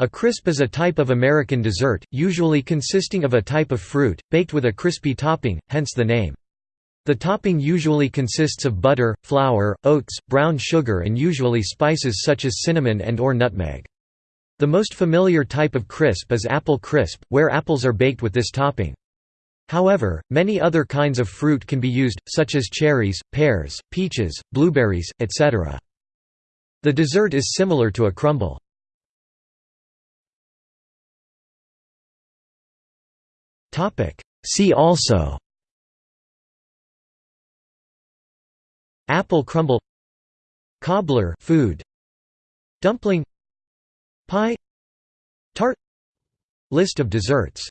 A crisp is a type of American dessert, usually consisting of a type of fruit, baked with a crispy topping, hence the name. The topping usually consists of butter, flour, oats, brown sugar and usually spices such as cinnamon and or nutmeg. The most familiar type of crisp is apple crisp, where apples are baked with this topping. However, many other kinds of fruit can be used, such as cherries, pears, peaches, blueberries, etc. The dessert is similar to a crumble. See also Apple crumble Cobbler food Dumpling Pie Tart List of desserts